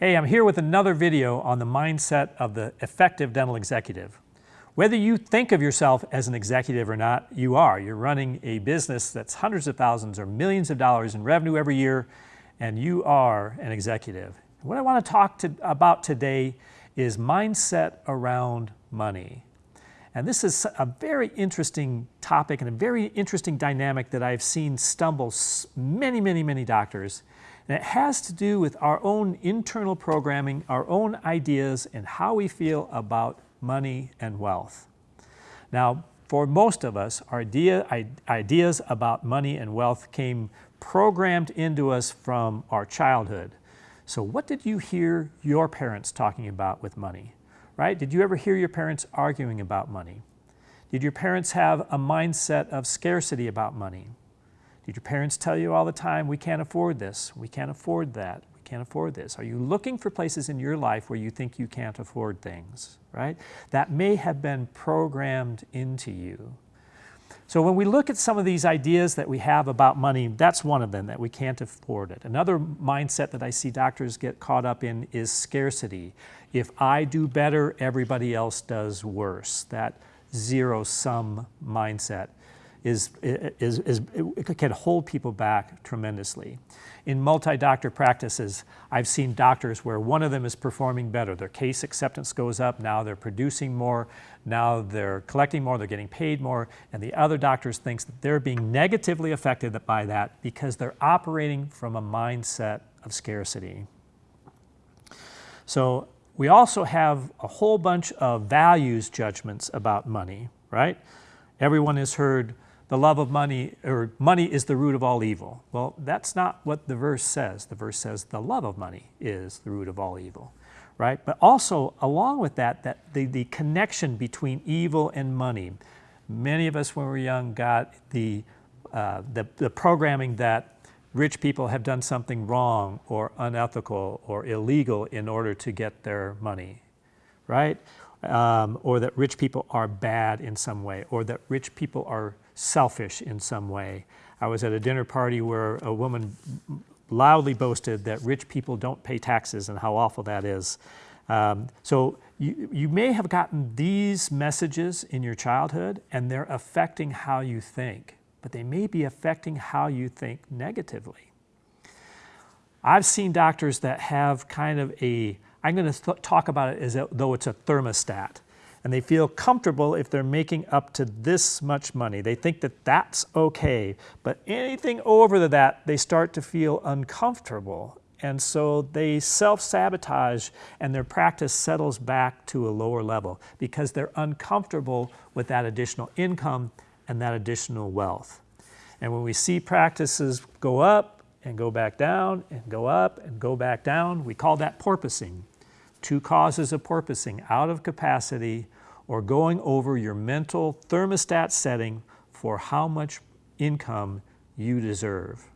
Hey, I'm here with another video on the mindset of the effective dental executive. Whether you think of yourself as an executive or not, you are. You're running a business that's hundreds of thousands or millions of dollars in revenue every year, and you are an executive. What I want to talk to, about today is mindset around money. And this is a very interesting topic and a very interesting dynamic that I've seen stumble many, many, many doctors and it has to do with our own internal programming, our own ideas, and how we feel about money and wealth. Now, for most of us, our idea, ideas about money and wealth came programmed into us from our childhood. So what did you hear your parents talking about with money? Right? Did you ever hear your parents arguing about money? Did your parents have a mindset of scarcity about money? Did your parents tell you all the time, we can't afford this, we can't afford that, we can't afford this? Are you looking for places in your life where you think you can't afford things, right? That may have been programmed into you. So when we look at some of these ideas that we have about money, that's one of them, that we can't afford it. Another mindset that I see doctors get caught up in is scarcity. If I do better, everybody else does worse. That zero-sum mindset is, is, is, can hold people back tremendously. In multi-doctor practices, I've seen doctors where one of them is performing better. Their case acceptance goes up, now they're producing more, now they're collecting more, they're getting paid more, and the other doctors thinks that they're being negatively affected by that because they're operating from a mindset of scarcity. So we also have a whole bunch of values judgments about money, right? Everyone has heard the love of money, or money is the root of all evil. Well, that's not what the verse says. The verse says the love of money is the root of all evil, right? But also, along with that, that the, the connection between evil and money. Many of us, when we were young, got the, uh, the, the programming that rich people have done something wrong or unethical or illegal in order to get their money, right? Um, or that rich people are bad in some way, or that rich people are selfish in some way. I was at a dinner party where a woman loudly boasted that rich people don't pay taxes and how awful that is. Um, so you, you may have gotten these messages in your childhood and they're affecting how you think, but they may be affecting how you think negatively. I've seen doctors that have kind of a, I'm going to talk about it as though it's a thermostat and they feel comfortable if they're making up to this much money. They think that that's okay, but anything over that, they start to feel uncomfortable. And so they self-sabotage and their practice settles back to a lower level because they're uncomfortable with that additional income and that additional wealth. And when we see practices go up and go back down and go up and go back down, we call that porpoising two causes of porpoising, out of capacity or going over your mental thermostat setting for how much income you deserve.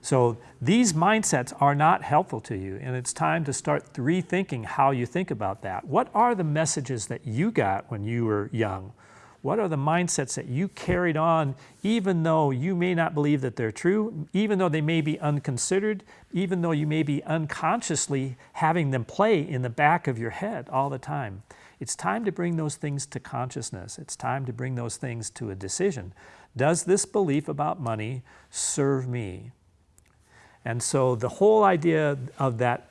So these mindsets are not helpful to you and it's time to start rethinking how you think about that. What are the messages that you got when you were young? What are the mindsets that you carried on even though you may not believe that they're true, even though they may be unconsidered, even though you may be unconsciously having them play in the back of your head all the time? It's time to bring those things to consciousness. It's time to bring those things to a decision. Does this belief about money serve me? And so the whole idea of that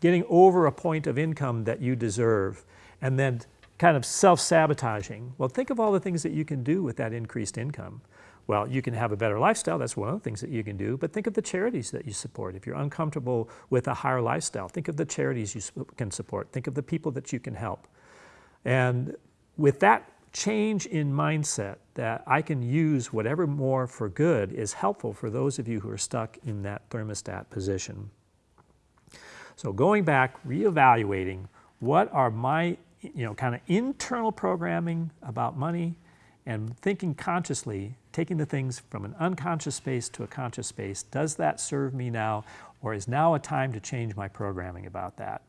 getting over a point of income that you deserve and then kind of self-sabotaging. Well, think of all the things that you can do with that increased income. Well, you can have a better lifestyle. That's one of the things that you can do. But think of the charities that you support. If you're uncomfortable with a higher lifestyle, think of the charities you can support. Think of the people that you can help. And with that change in mindset that I can use whatever more for good is helpful for those of you who are stuck in that thermostat position. So going back, reevaluating what are my you know, kind of internal programming about money and thinking consciously, taking the things from an unconscious space to a conscious space, does that serve me now or is now a time to change my programming about that?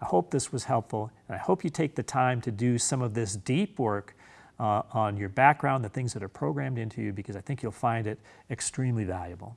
I hope this was helpful and I hope you take the time to do some of this deep work uh, on your background, the things that are programmed into you because I think you'll find it extremely valuable.